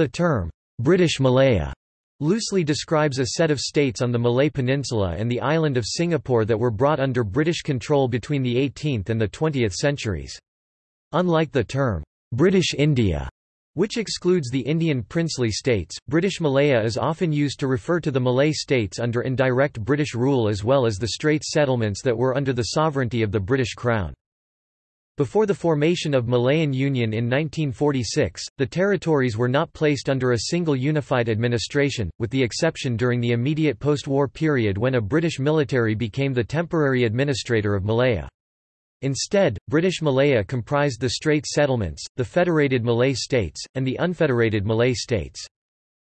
The term, British Malaya, loosely describes a set of states on the Malay Peninsula and the island of Singapore that were brought under British control between the 18th and the 20th centuries. Unlike the term, British India, which excludes the Indian princely states, British Malaya is often used to refer to the Malay states under indirect British rule as well as the Straits settlements that were under the sovereignty of the British Crown. Before the formation of Malayan Union in 1946, the territories were not placed under a single unified administration, with the exception during the immediate post-war period when a British military became the temporary administrator of Malaya. Instead, British Malaya comprised the Straits settlements, the Federated Malay States, and the Unfederated Malay States.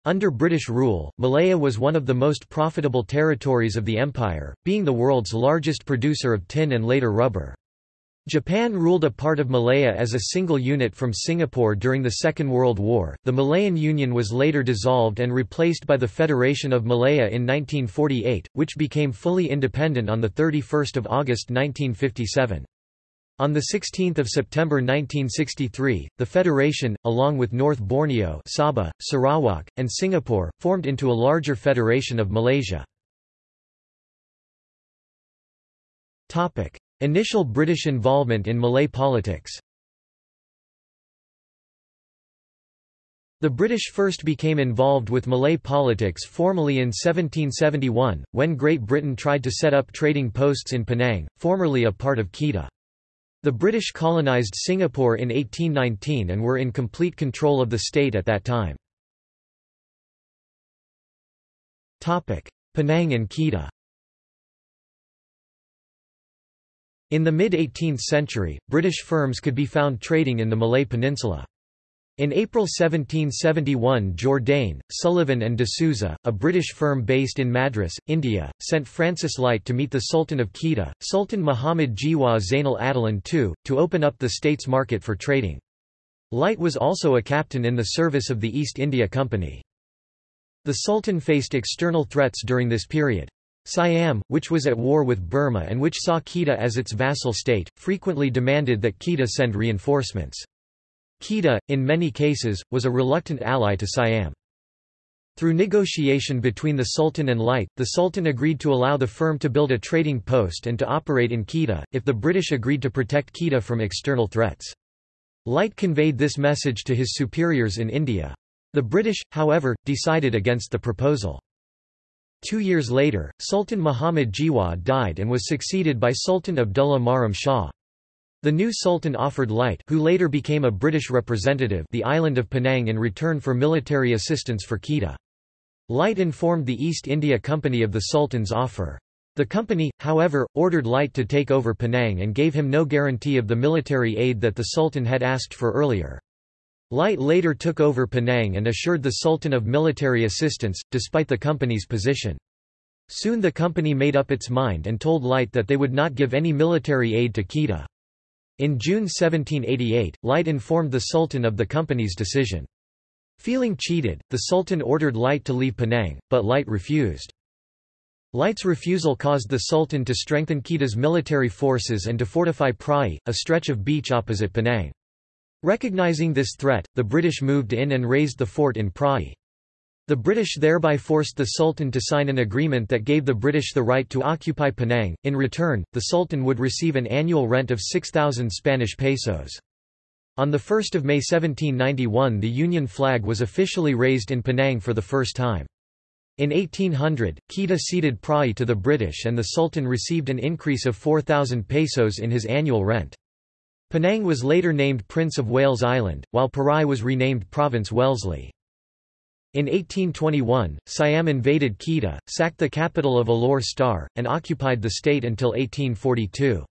Under British rule, Malaya was one of the most profitable territories of the empire, being the world's largest producer of tin and later rubber. Japan ruled a part of Malaya as a single unit from Singapore during the Second World War. The Malayan Union was later dissolved and replaced by the Federation of Malaya in 1948, which became fully independent on the 31st of August 1957. On 16 September 1963, the Federation, along with North Borneo Sabah, Sarawak, and Singapore, formed into a larger Federation of Malaysia. Initial British involvement in Malay politics The British first became involved with Malay politics formally in 1771, when Great Britain tried to set up trading posts in Penang, formerly a part of Kedah. The British colonised Singapore in 1819 and were in complete control of the state at that time. Penang and Kedah In the mid-18th century, British firms could be found trading in the Malay Peninsula. In April 1771 Jourdain, Sullivan and D'Souza, a British firm based in Madras, India, sent Francis Light to meet the Sultan of Kedah, Sultan Muhammad Jiwa Zainal Abidin II, to open up the state's market for trading. Light was also a captain in the service of the East India Company. The Sultan faced external threats during this period. Siam, which was at war with Burma and which saw Kedah as its vassal state, frequently demanded that Kedah send reinforcements. Kedah, in many cases, was a reluctant ally to Siam. Through negotiation between the Sultan and Light, the Sultan agreed to allow the firm to build a trading post and to operate in Kedah, if the British agreed to protect Kedah from external threats. Light conveyed this message to his superiors in India. The British, however, decided against the proposal. Two years later, Sultan Muhammad Jiwa died and was succeeded by Sultan Abdullah Mukarram Shah. The new sultan offered Light who later became a British representative the island of Penang in return for military assistance for Kedah. Light informed the East India Company of the sultan's offer. The company, however, ordered Light to take over Penang and gave him no guarantee of the military aid that the sultan had asked for earlier. Light later took over Penang and assured the Sultan of military assistance, despite the company's position. Soon the company made up its mind and told Light that they would not give any military aid to Kedah. In June 1788, Light informed the Sultan of the company's decision. Feeling cheated, the Sultan ordered Light to leave Penang, but Light refused. Light's refusal caused the Sultan to strengthen Kedah's military forces and to fortify Prai, a stretch of beach opposite Penang. Recognizing this threat, the British moved in and razed the fort in Prai. The British thereby forced the Sultan to sign an agreement that gave the British the right to occupy Penang. In return, the Sultan would receive an annual rent of 6,000 Spanish pesos. On 1 May 1791 the Union flag was officially raised in Penang for the first time. In 1800, Kedah ceded Prai to the British and the Sultan received an increase of 4,000 pesos in his annual rent. Penang was later named Prince of Wales Island, while Prai was renamed Province Wellesley. In 1821, Siam invaded Kedah, sacked the capital of Alor Star, and occupied the state until 1842.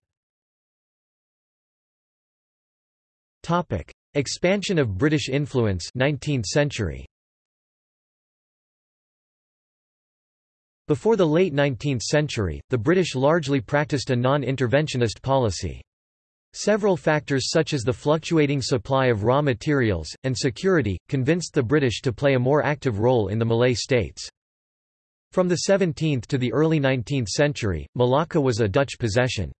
Expansion of British influence 19th century. Before the late 19th century, the British largely practiced a non-interventionist policy. Several factors such as the fluctuating supply of raw materials, and security, convinced the British to play a more active role in the Malay states. From the 17th to the early 19th century, Malacca was a Dutch possession.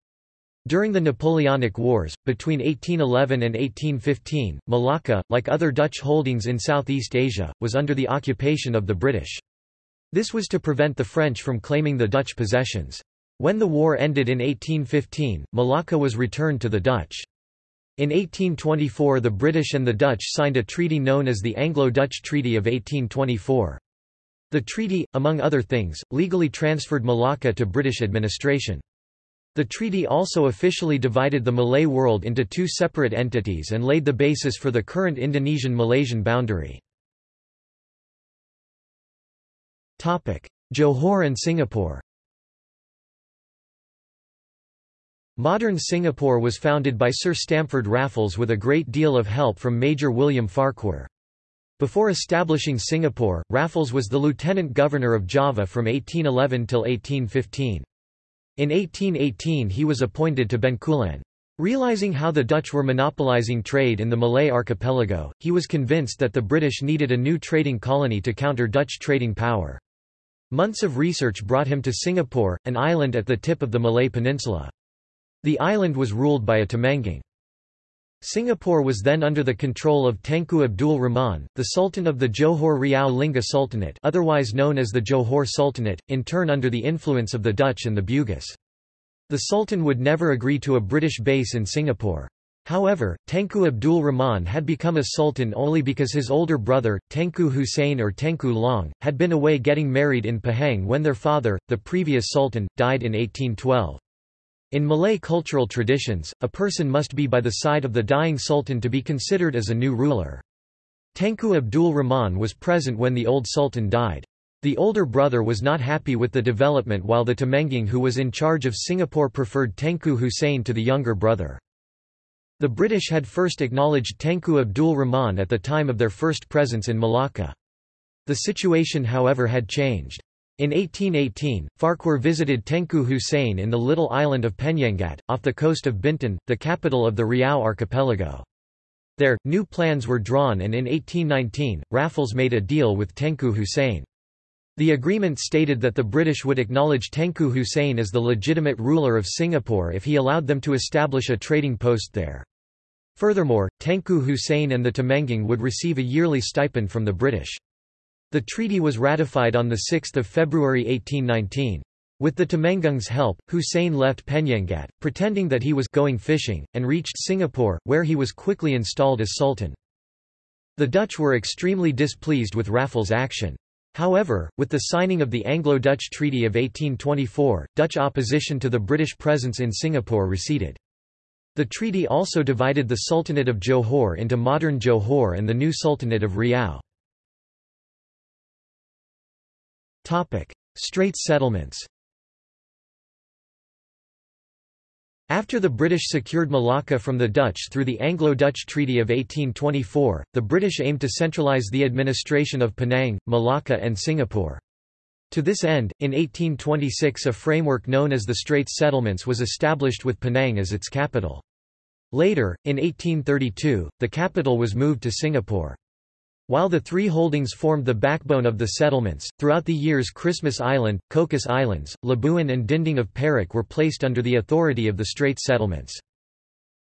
During the Napoleonic Wars, between 1811 and 1815, Malacca, like other Dutch holdings in Southeast Asia, was under the occupation of the British. This was to prevent the French from claiming the Dutch possessions. When the war ended in 1815, Malacca was returned to the Dutch. In 1824 the British and the Dutch signed a treaty known as the Anglo-Dutch Treaty of 1824. The treaty, among other things, legally transferred Malacca to British administration. The treaty also officially divided the Malay world into two separate entities and laid the basis for the current Indonesian-Malaysian boundary. Johor and Singapore Modern Singapore was founded by Sir Stamford Raffles with a great deal of help from Major William Farquhar. Before establishing Singapore, Raffles was the Lieutenant Governor of Java from 1811 till 1815. In 1818 he was appointed to Bencoolen. Realizing how the Dutch were monopolizing trade in the Malay archipelago, he was convinced that the British needed a new trading colony to counter Dutch trading power. Months of research brought him to Singapore, an island at the tip of the Malay Peninsula. The island was ruled by a Temenggung. Singapore was then under the control of Tengku Abdul Rahman, the Sultan of the Johor Riau Lingga Sultanate otherwise known as the Johor Sultanate, in turn under the influence of the Dutch and the Bugis. The Sultan would never agree to a British base in Singapore. However, Tengku Abdul Rahman had become a sultan only because his older brother, Tengku Hussein or Tengku Long, had been away getting married in Pahang when their father, the previous sultan, died in 1812. In Malay cultural traditions, a person must be by the side of the dying sultan to be considered as a new ruler. Tengku Abdul Rahman was present when the old sultan died. The older brother was not happy with the development while the Temenggung who was in charge of Singapore preferred Tengku Hussein to the younger brother. The British had first acknowledged Tengku Abdul Rahman at the time of their first presence in Malacca. The situation however had changed. In 1818, Farquhar visited Tengku Hussein in the little island of Penyengat, off the coast of Bintan, the capital of the Riau archipelago. There, new plans were drawn and in 1819, Raffles made a deal with Tengku Hussein. The agreement stated that the British would acknowledge Tengku Hussein as the legitimate ruler of Singapore if he allowed them to establish a trading post there. Furthermore, Tengku Hussein and the Temenggung would receive a yearly stipend from the British. The treaty was ratified on 6 February 1819. With the Temenggung's help, Hussein left Penyengat, pretending that he was going fishing, and reached Singapore, where he was quickly installed as Sultan. The Dutch were extremely displeased with Raffles' action. However, with the signing of the Anglo-Dutch Treaty of 1824, Dutch opposition to the British presence in Singapore receded. The treaty also divided the Sultanate of Johor into modern Johor and the new Sultanate of Riau. Straits settlements After the British secured Malacca from the Dutch through the Anglo-Dutch Treaty of 1824, the British aimed to centralise the administration of Penang, Malacca and Singapore. To this end, in 1826 a framework known as the Straits Settlements was established with Penang as its capital. Later, in 1832, the capital was moved to Singapore. While the three holdings formed the backbone of the settlements, throughout the years Christmas Island, Cocos Islands, Labuan and Dinding of Perak were placed under the authority of the Straits settlements.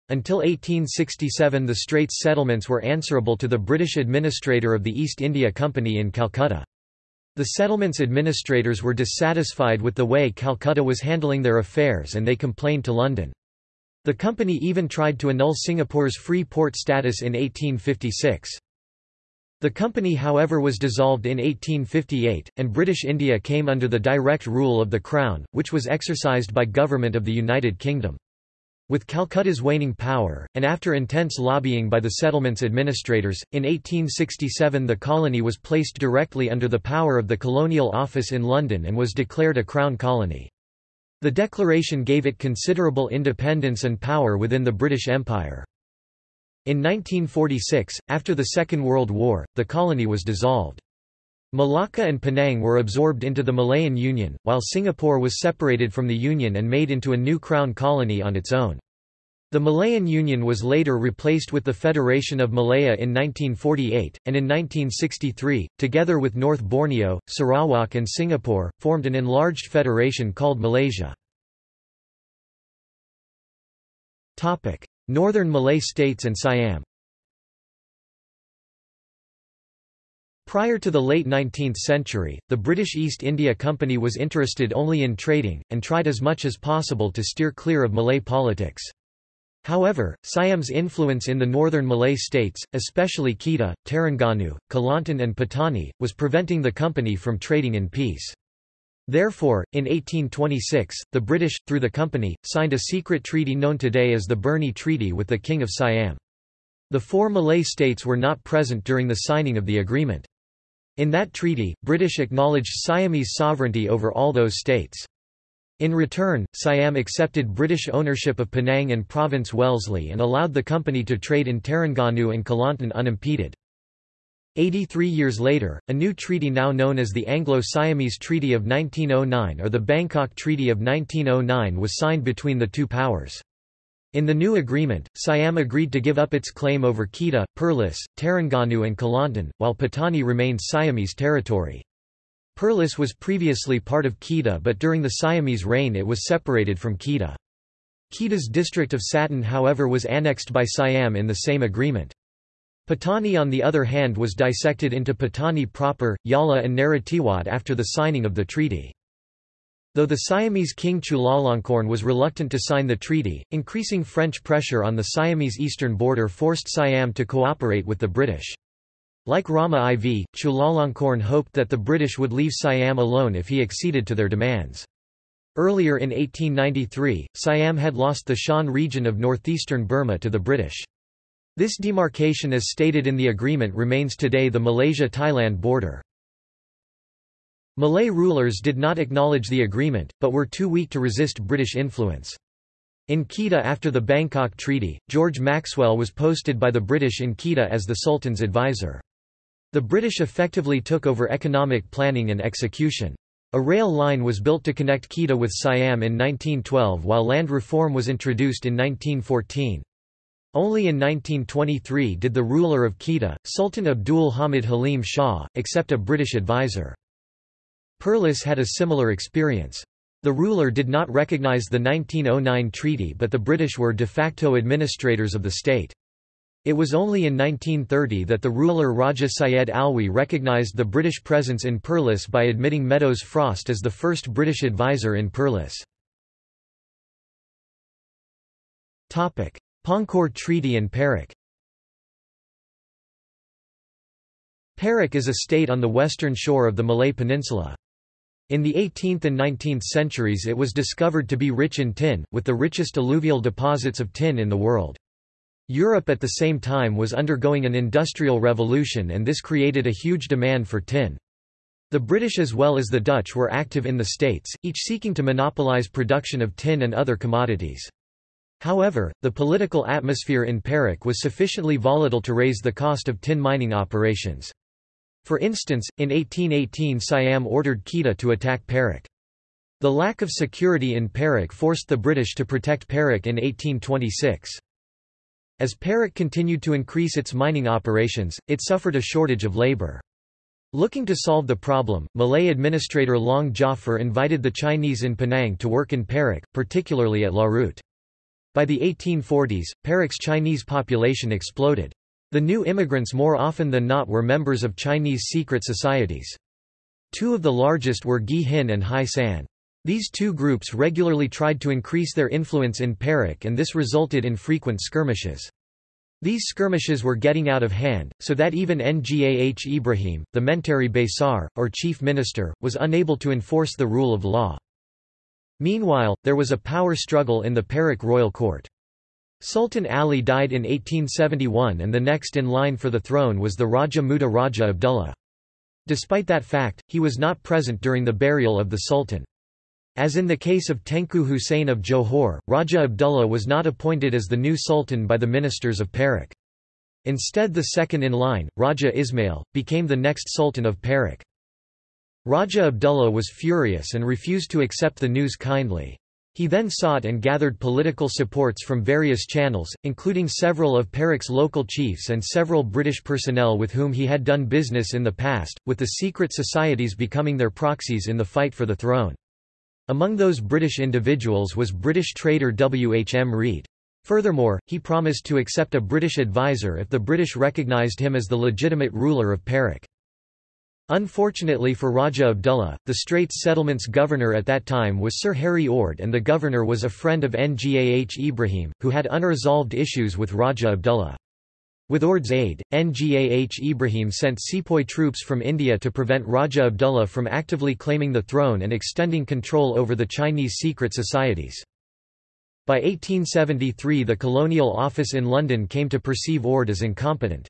Until 1867 the Straits settlements were answerable to the British administrator of the East India Company in Calcutta. The settlements administrators were dissatisfied with the way Calcutta was handling their affairs and they complained to London. The company even tried to annul Singapore's free port status in 1856. The company however was dissolved in 1858, and British India came under the direct rule of the Crown, which was exercised by Government of the United Kingdom. With Calcutta's waning power, and after intense lobbying by the settlement's administrators, in 1867 the colony was placed directly under the power of the Colonial Office in London and was declared a Crown colony. The declaration gave it considerable independence and power within the British Empire. In 1946, after the Second World War, the colony was dissolved. Malacca and Penang were absorbed into the Malayan Union, while Singapore was separated from the Union and made into a new crown colony on its own. The Malayan Union was later replaced with the Federation of Malaya in 1948, and in 1963, together with North Borneo, Sarawak and Singapore, formed an enlarged federation called Malaysia. Northern Malay states and Siam Prior to the late 19th century, the British East India Company was interested only in trading, and tried as much as possible to steer clear of Malay politics. However, Siam's influence in the northern Malay states, especially Kedah, Terengganu, Kelantan and Patani, was preventing the company from trading in peace. Therefore, in 1826, the British, through the company, signed a secret treaty known today as the Burney Treaty with the King of Siam. The four Malay states were not present during the signing of the agreement. In that treaty, British acknowledged Siamese sovereignty over all those states. In return, Siam accepted British ownership of Penang and Province Wellesley and allowed the company to trade in Terengganu and Kelantan unimpeded. Eighty-three years later, a new treaty now known as the Anglo-Siamese Treaty of 1909 or the Bangkok Treaty of 1909 was signed between the two powers. In the new agreement, Siam agreed to give up its claim over Kedah, Perlis, Terengganu and Kelantan, while Patani remained Siamese territory. Perlis was previously part of Kedah but during the Siamese reign it was separated from Kedah. Kedah's district of Satun however was annexed by Siam in the same agreement. Patani on the other hand was dissected into Patani proper, Yala and Narathiwat after the signing of the treaty. Though the Siamese king Chulalongkorn was reluctant to sign the treaty, increasing French pressure on the Siamese eastern border forced Siam to cooperate with the British. Like Rama IV, Chulalongkorn hoped that the British would leave Siam alone if he acceded to their demands. Earlier in 1893, Siam had lost the Shan region of northeastern Burma to the British. This demarcation as stated in the agreement remains today the Malaysia-Thailand border. Malay rulers did not acknowledge the agreement, but were too weak to resist British influence. In Kedah after the Bangkok Treaty, George Maxwell was posted by the British in Kedah as the Sultan's advisor. The British effectively took over economic planning and execution. A rail line was built to connect Kedah with Siam in 1912 while land reform was introduced in 1914. Only in 1923 did the ruler of Kedah, Sultan Abdul Hamid Halim Shah, accept a British advisor. Perlis had a similar experience. The ruler did not recognize the 1909 treaty but the British were de facto administrators of the state. It was only in 1930 that the ruler Raja Syed Alwi recognized the British presence in Perlis by admitting Meadows Frost as the first British advisor in Perlis. Pangkor Treaty and Perak Perak is a state on the western shore of the Malay Peninsula. In the 18th and 19th centuries it was discovered to be rich in tin, with the richest alluvial deposits of tin in the world. Europe at the same time was undergoing an industrial revolution and this created a huge demand for tin. The British as well as the Dutch were active in the States, each seeking to monopolize production of tin and other commodities. However, the political atmosphere in Perak was sufficiently volatile to raise the cost of tin mining operations. For instance, in 1818 Siam ordered Kedah to attack Perak. The lack of security in Perak forced the British to protect Perak in 1826. As Perak continued to increase its mining operations, it suffered a shortage of labour. Looking to solve the problem, Malay administrator Long Jafar invited the Chinese in Penang to work in Perak, particularly at Larut. By the 1840s, Perak's Chinese population exploded. The new immigrants more often than not were members of Chinese secret societies. Two of the largest were Ghee Hin and Hai San. These two groups regularly tried to increase their influence in Perak and this resulted in frequent skirmishes. These skirmishes were getting out of hand, so that even Ngah Ibrahim, the Menteri Besar, or chief minister, was unable to enforce the rule of law. Meanwhile, there was a power struggle in the Perak royal court. Sultan Ali died in 1871 and the next in line for the throne was the Raja Muda Raja Abdullah. Despite that fact, he was not present during the burial of the Sultan. As in the case of Tengku Hussein of Johor, Raja Abdullah was not appointed as the new sultan by the ministers of Perak. Instead the second in line, Raja Ismail, became the next sultan of Perak. Raja Abdullah was furious and refused to accept the news kindly. He then sought and gathered political supports from various channels, including several of Perak's local chiefs and several British personnel with whom he had done business in the past, with the secret societies becoming their proxies in the fight for the throne. Among those British individuals was British trader W. H. M. Read. Furthermore, he promised to accept a British advisor if the British recognised him as the legitimate ruler of Perak. Unfortunately for Raja Abdullah, the Straits Settlements governor at that time was Sir Harry Ord and the governor was a friend of Ngah Ibrahim, who had unresolved issues with Raja Abdullah. With Ord's aid, Ngah Ibrahim sent sepoy troops from India to prevent Raja Abdullah from actively claiming the throne and extending control over the Chinese secret societies. By 1873 the Colonial Office in London came to perceive Ord as incompetent.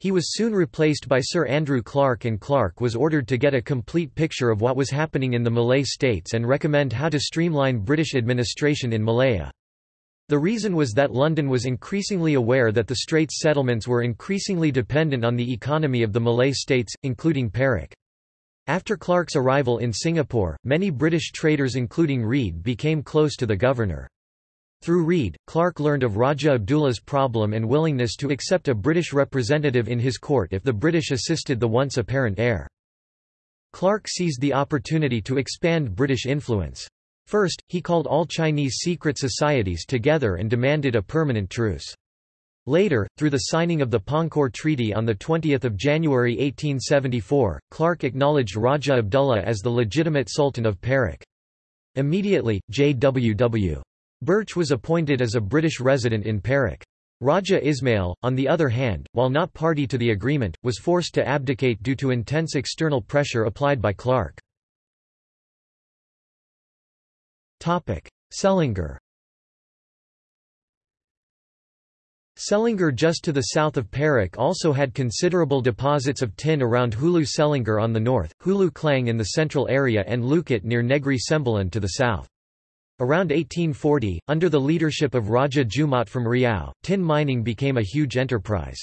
He was soon replaced by Sir Andrew Clark and Clark was ordered to get a complete picture of what was happening in the Malay states and recommend how to streamline British administration in Malaya. The reason was that London was increasingly aware that the Straits settlements were increasingly dependent on the economy of the Malay states, including Perak. After Clark's arrival in Singapore, many British traders including Read became close to the governor. Through Read, Clark learned of Raja Abdullah's problem and willingness to accept a British representative in his court if the British assisted the once apparent heir. Clark seized the opportunity to expand British influence. First, he called all Chinese secret societies together and demanded a permanent truce. Later, through the signing of the Pangkor Treaty on 20 January 1874, Clark acknowledged Raja Abdullah as the legitimate Sultan of Perak. Immediately, J.W.W. Birch was appointed as a British resident in Perak. Raja Ismail, on the other hand, while not party to the agreement, was forced to abdicate due to intense external pressure applied by Clark. Selangor Selangor just to the south of Perak also had considerable deposits of tin around Hulu Selangor on the north, Hulu Klang in the central area and Lukut near Negri Sembilan to the south. Around 1840, under the leadership of Raja Jumat from Riau, tin mining became a huge enterprise.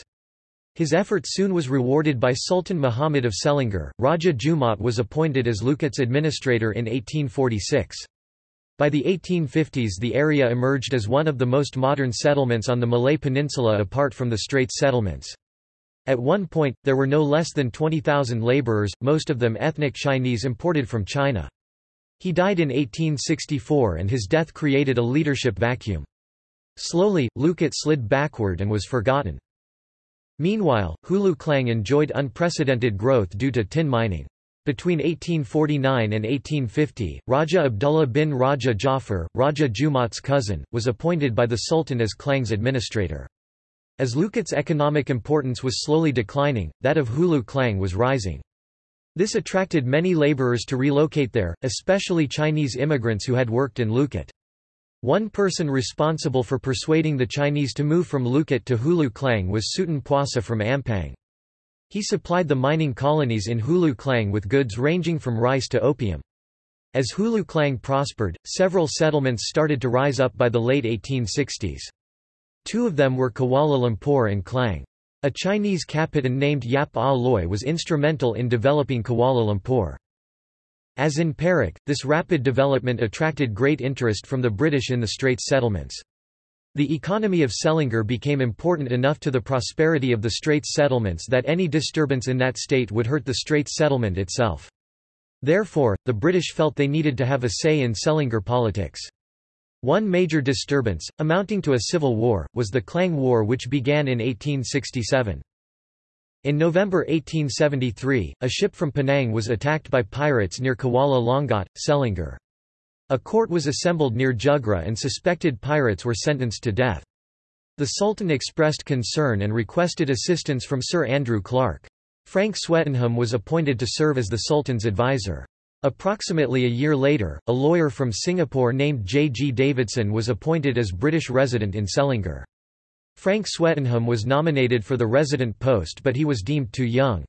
His effort soon was rewarded by Sultan Muhammad of Selangor. Raja Jumat was appointed as Lukut's administrator in 1846. By the 1850s the area emerged as one of the most modern settlements on the Malay Peninsula apart from the Straits settlements. At one point, there were no less than 20,000 labourers, most of them ethnic Chinese imported from China. He died in 1864 and his death created a leadership vacuum. Slowly, Lukut slid backward and was forgotten. Meanwhile, Hulu Klang enjoyed unprecedented growth due to tin mining. Between 1849 and 1850, Raja Abdullah bin Raja Jafar, Raja Jumat's cousin, was appointed by the Sultan as Klang's administrator. As Lukut's economic importance was slowly declining, that of Hulu Klang was rising. This attracted many laborers to relocate there, especially Chinese immigrants who had worked in Lukut. One person responsible for persuading the Chinese to move from Lukut to Hulu Klang was Sutan Puasa from Ampang. He supplied the mining colonies in Hulu Klang with goods ranging from rice to opium. As Hulu Klang prospered, several settlements started to rise up by the late 1860s. Two of them were Kuala Lumpur and Klang. A Chinese captain named Yap Ah Loy was instrumental in developing Kuala Lumpur. As in Perak, this rapid development attracted great interest from the British in the Straits settlements. The economy of Selangor became important enough to the prosperity of the Straits settlements that any disturbance in that state would hurt the Straits settlement itself. Therefore, the British felt they needed to have a say in Selangor politics. One major disturbance, amounting to a civil war, was the Klang War which began in 1867. In November 1873, a ship from Penang was attacked by pirates near Kuala Langat, Selangor. A court was assembled near Jugra and suspected pirates were sentenced to death. The Sultan expressed concern and requested assistance from Sir Andrew Clark. Frank Swettenham was appointed to serve as the Sultan's advisor. Approximately a year later, a lawyer from Singapore named J. G. Davidson was appointed as British resident in Selangor. Frank Swettenham was nominated for the resident post but he was deemed too young.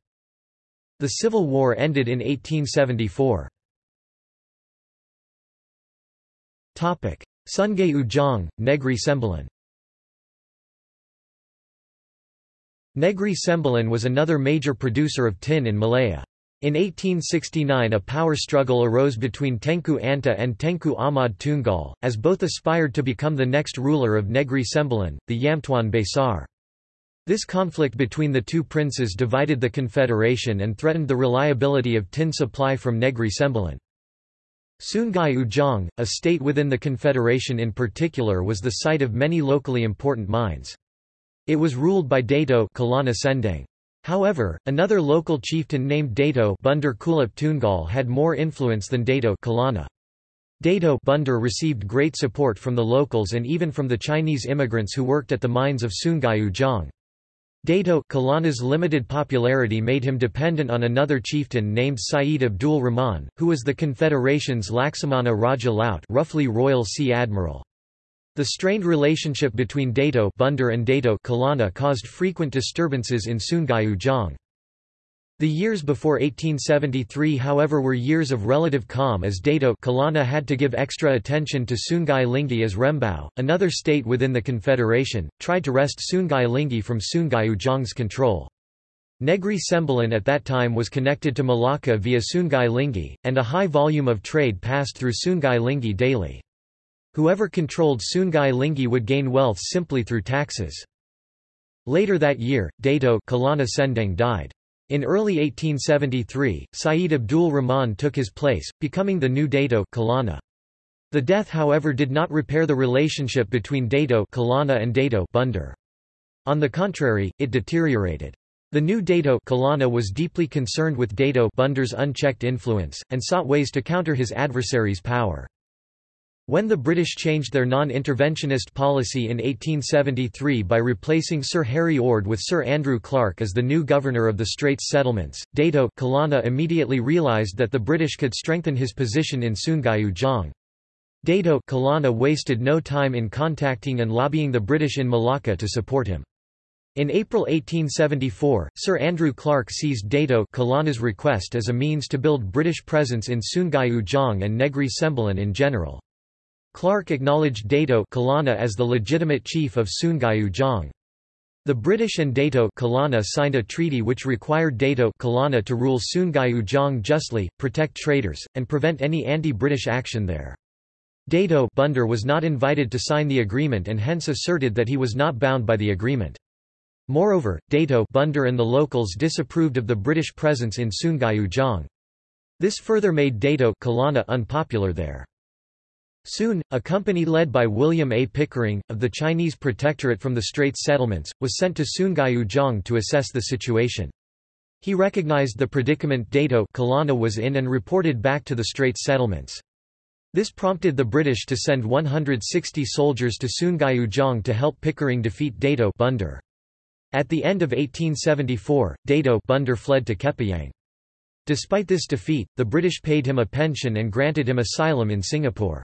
The Civil War ended in 1874. Sungai Ujong, Negri Sembilan Negri Sembilan was another major producer of tin in Malaya. In 1869 a power struggle arose between Tengku Antah and Tengku Ahmad Tunggal, as both aspired to become the next ruler of Negri Sembilan, the Yamtuan Besar. This conflict between the two princes divided the confederation and threatened the reliability of tin supply from Negri Sembilan. Sungai Ujong, a state within the Confederation in particular was the site of many locally important mines. It was ruled by Dato Kelana Sendang. However, another local chieftain named Dato Bandar Kulop Tunggal had more influence than Dato Kelana. Dato Bunder received great support from the locals and even from the Chinese immigrants who worked at the mines of Sungai Ujong. Dato Kelana's limited popularity made him dependent on another chieftain named Said Abdul Rahman, who was the Confederation's Laksamana Raja Laut roughly Royal Sea Admiral. The strained relationship between Dato Bandar and Dato Kelana caused frequent disturbances in Sungai Ujong. The years before 1873 however were years of relative calm as Dato Kelana had to give extra attention to Sungai Linggi as Rembau, another state within the Confederation, tried to wrest Sungai Linggi from Sungai Ujong's control. Negri Sembilan at that time was connected to Malacca via Sungai Linggi, and a high volume of trade passed through Sungai Linggi daily. Whoever controlled Sungai Linggi would gain wealth simply through taxes. Later that year, Dato Kelana Sendang died. In early 1873, Said Abdul Rahman took his place, becoming the new Dato Kelana. The death however did not repair the relationship between Dato Kelana and Dato Bandar. On the contrary, it deteriorated. The new Dato Kelana was deeply concerned with Dato Bandar's unchecked influence, and sought ways to counter his adversary's power. When the British changed their non-interventionist policy in 1873 by replacing Sir Harry Ord with Sir Andrew Clark as the new governor of the Straits Settlements, Dato Kelana immediately realised that the British could strengthen his position in Sungai Ujong. Dato Kelana wasted no time in contacting and lobbying the British in Malacca to support him. In April 1874, Sir Andrew Clark seized Dato Kelana's request as a means to build British presence in Sungai Ujong and Negri Sembilan in general. Clark acknowledged Dato Kelana as the legitimate chief of Sungai Ujong. The British and Dato Kelana signed a treaty which required Dato Kelana to rule Sungai Ujong justly, protect traders, and prevent any anti-British action there. Dato Bandar was not invited to sign the agreement and hence asserted that he was not bound by the agreement. Moreover, Dato Bandar and the locals disapproved of the British presence in Sungai Ujong. This further made Dato Kelana unpopular there. Soon, a company led by William A. Pickering, of the Chinese Protectorate from the Straits Settlements, was sent to Sungai Ujong to assess the situation. He recognized the predicament Dato Kelana was in and reported back to the Straits Settlements. This prompted the British to send 160 soldiers to Sungai Ujong to help Pickering defeat Dato Bandar. At the end of 1874, Dato Bandar fled to Kepayang. Despite this defeat, the British paid him a pension and granted him asylum in Singapore.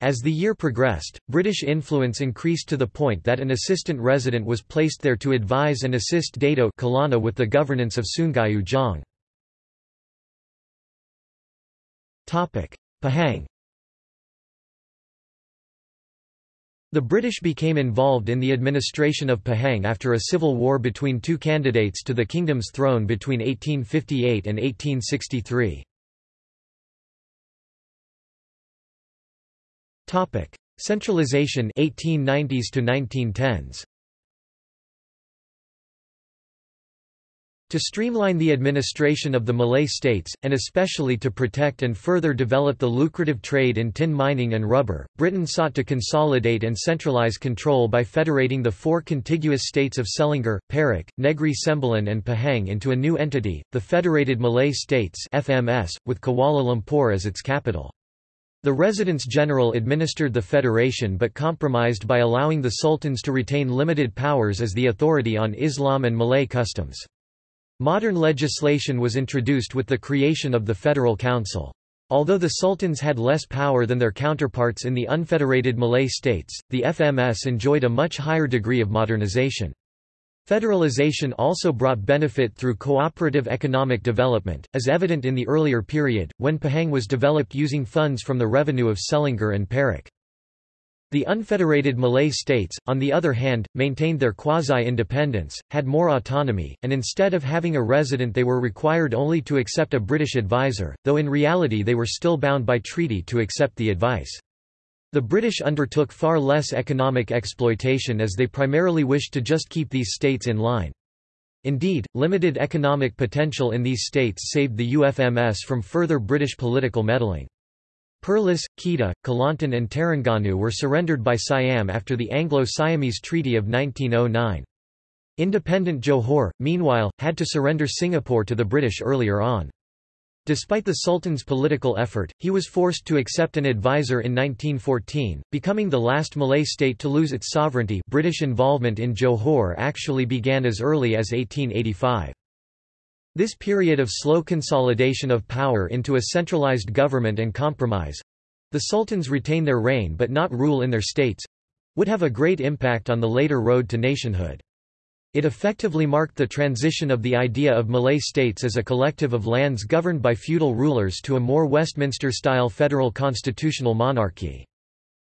As the year progressed, British influence increased to the point that an assistant resident was placed there to advise and assist Dato Kelana with the governance of Sungai Ujong. Pahang The British became involved in the administration of Pahang after a civil war between two candidates to the kingdom's throne between 1858 and 1863. Topic: Centralization 1890s to 1910s. To streamline the administration of the Malay states, and especially to protect and further develop the lucrative trade in tin mining and rubber, Britain sought to consolidate and centralize control by federating the four contiguous states of Selangor, Perak, Negri Sembilan and Pahang into a new entity, the Federated Malay States FMS, with Kuala Lumpur as its capital. The residents general administered the federation but compromised by allowing the sultans to retain limited powers as the authority on Islam and Malay customs. Modern legislation was introduced with the creation of the Federal Council. Although the sultans had less power than their counterparts in the unfederated Malay states, the FMS enjoyed a much higher degree of modernization. Federalization also brought benefit through cooperative economic development, as evident in the earlier period, when Pahang was developed using funds from the revenue of Selangor and Perak. The unfederated Malay states, on the other hand, maintained their quasi-independence, had more autonomy, and instead of having a resident they were required only to accept a British advisor, though in reality they were still bound by treaty to accept the advice. The British undertook far less economic exploitation as they primarily wished to just keep these states in line. Indeed, limited economic potential in these states saved the UFMS from further British political meddling. Perlis, Kedah, Kelantan and Terengganu were surrendered by Siam after the Anglo-Siamese Treaty of 1909. Independent Johor, meanwhile, had to surrender Singapore to the British earlier on. Despite the Sultan's political effort, he was forced to accept an advisor in 1914, becoming the last Malay state to lose its sovereignty British involvement in Johor actually began as early as 1885. This period of slow consolidation of power into a centralized government and compromise—the sultans retain their reign but not rule in their states—would have a great impact on the later road to nationhood. It effectively marked the transition of the idea of Malay states as a collective of lands governed by feudal rulers to a more Westminster-style federal constitutional monarchy.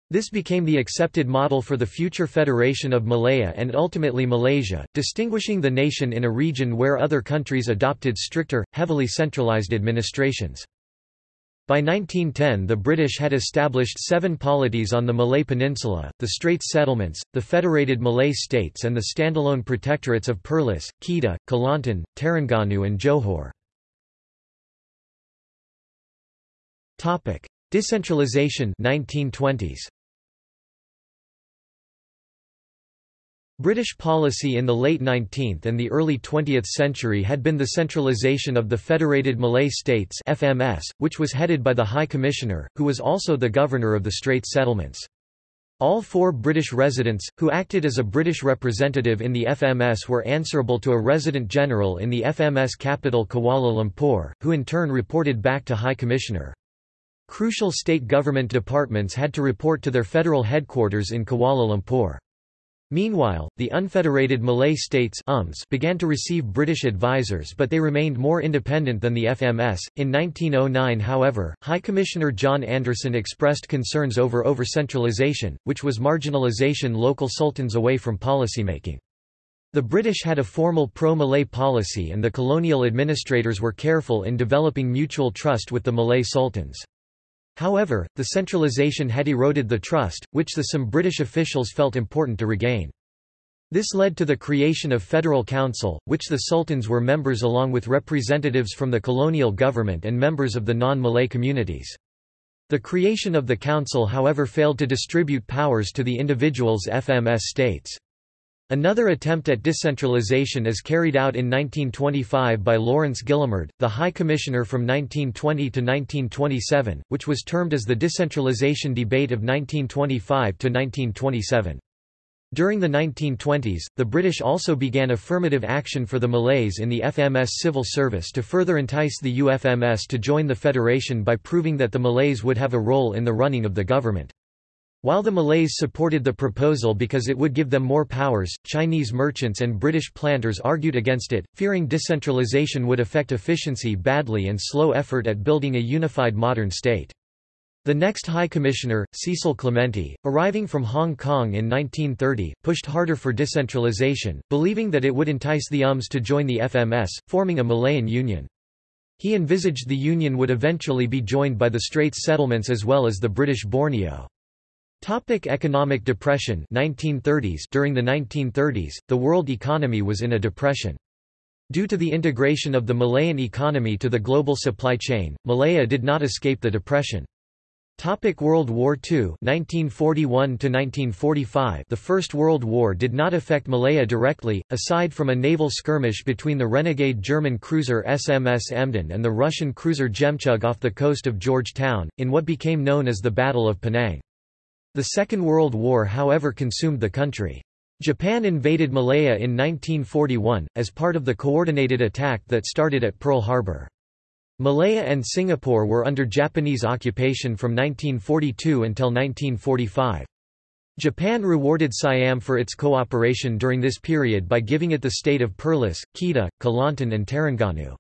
This became the accepted model for the future federation of Malaya and ultimately Malaysia, distinguishing the nation in a region where other countries adopted stricter, heavily centralized administrations. By 1910 the British had established seven polities on the Malay Peninsula, the Straits Settlements, the Federated Malay States and the standalone protectorates of Perlis, Kedah, Kelantan, Terengganu and Johor. Decentralization 1920s. British policy in the late 19th and the early 20th century had been the centralisation of the Federated Malay States FMS, which was headed by the High Commissioner, who was also the governor of the Straits settlements. All four British residents, who acted as a British representative in the FMS were answerable to a resident general in the FMS capital Kuala Lumpur, who in turn reported back to High Commissioner. Crucial state government departments had to report to their federal headquarters in Kuala Lumpur. Meanwhile, the unfederated Malay states UMS began to receive British advisers but they remained more independent than the FMS. In 1909 however, High Commissioner John Anderson expressed concerns over over-centralization, which was marginalization local sultans away from policymaking. The British had a formal pro-Malay policy and the colonial administrators were careful in developing mutual trust with the Malay sultans. However, the centralization had eroded the trust, which the some British officials felt important to regain. This led to the creation of Federal Council, which the sultans were members along with representatives from the colonial government and members of the non-Malay communities. The creation of the council however failed to distribute powers to the individuals FMS states. Another attempt at decentralization is carried out in 1925 by Laurence Guillemard, the High Commissioner from 1920 to 1927, which was termed as the decentralization debate of 1925 to 1927. During the 1920s, the British also began affirmative action for the Malays in the FMS civil service to further entice the UFMS to join the Federation by proving that the Malays would have a role in the running of the government. While the Malays supported the proposal because it would give them more powers, Chinese merchants and British planters argued against it, fearing decentralization would affect efficiency badly and slow effort at building a unified modern state. The next High Commissioner, Cecil Clementi, arriving from Hong Kong in 1930, pushed harder for decentralization, believing that it would entice the UMS to join the FMS, forming a Malayan Union. He envisaged the union would eventually be joined by the Straits settlements as well as the British Borneo. Topic economic depression 1930s During the 1930s, the world economy was in a depression. Due to the integration of the Malayan economy to the global supply chain, Malaya did not escape the depression. Topic World War II 1941 1945 The First World War did not affect Malaya directly, aside from a naval skirmish between the renegade German cruiser SMS Emden and the Russian cruiser Zhemchug off the coast of Georgetown, in what became known as the Battle of Penang. The Second World War however consumed the country. Japan invaded Malaya in 1941, as part of the coordinated attack that started at Pearl Harbor. Malaya and Singapore were under Japanese occupation from 1942 until 1945. Japan rewarded Siam for its cooperation during this period by giving it the state of Perlis, Kedah, Kelantan and Terengganu.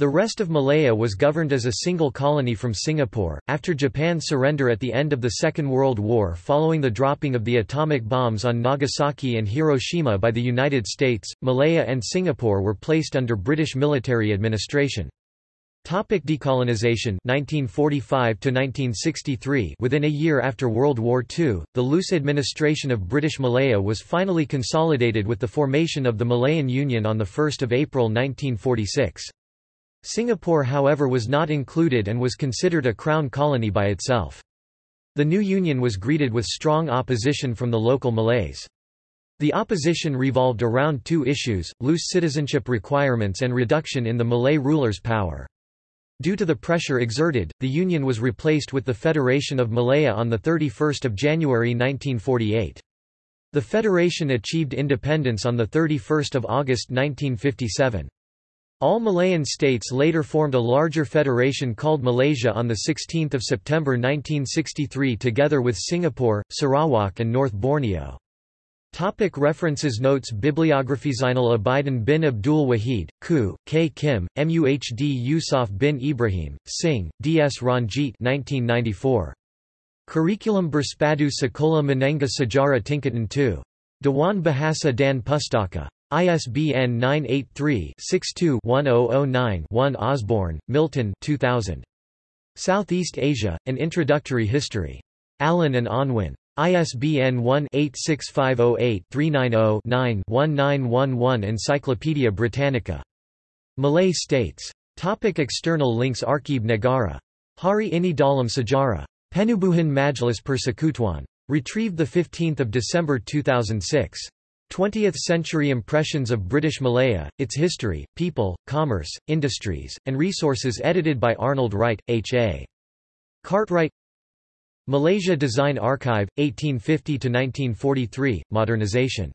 The rest of Malaya was governed as a single colony from Singapore. After Japan's surrender at the end of the Second World War following the dropping of the atomic bombs on Nagasaki and Hiroshima by the United States, Malaya and Singapore were placed under British military administration. Topic decolonization 1945 1963 Within a year after World War II, the loose administration of British Malaya was finally consolidated with the formation of the Malayan Union on 1 April 1946. Singapore however was not included and was considered a crown colony by itself. The new union was greeted with strong opposition from the local Malays. The opposition revolved around two issues, loose citizenship requirements and reduction in the Malay rulers' power. Due to the pressure exerted, the union was replaced with the Federation of Malaya on 31 January 1948. The federation achieved independence on 31 August 1957. All Malayan states later formed a larger federation called Malaysia on 16 September 1963 together with Singapore, Sarawak and North Borneo. Topic references Notes Bibliography Zainal Abidin bin Abdul Wahid, Khoo, Kay Kim, Muhd Yusuf bin Ibrahim, Singh, D. S. Ranjit 1994. Kurikulum Bersepadu Sekolah Menengah Sejarah Tingkatan 2. Dewan Bahasa dan Pustaka. ISBN 983-62-1009-1 Osborne, Milton 2000. Southeast Asia, An Introductory History. Allen and Unwin. ISBN 1-86508-390-9-1911 Encyclopædia Britannica. Malay States. Topic external links Arkib Negara. Hari ini dalam sejarah. Penubuhan Majlis Persekutuan. Retrieved 15 December 2006. 20th-century impressions of British Malaya, its history, people, commerce, industries, and resources edited by Arnold Wright, H.A. Cartwright Malaysia Design Archive, 1850–1943, modernization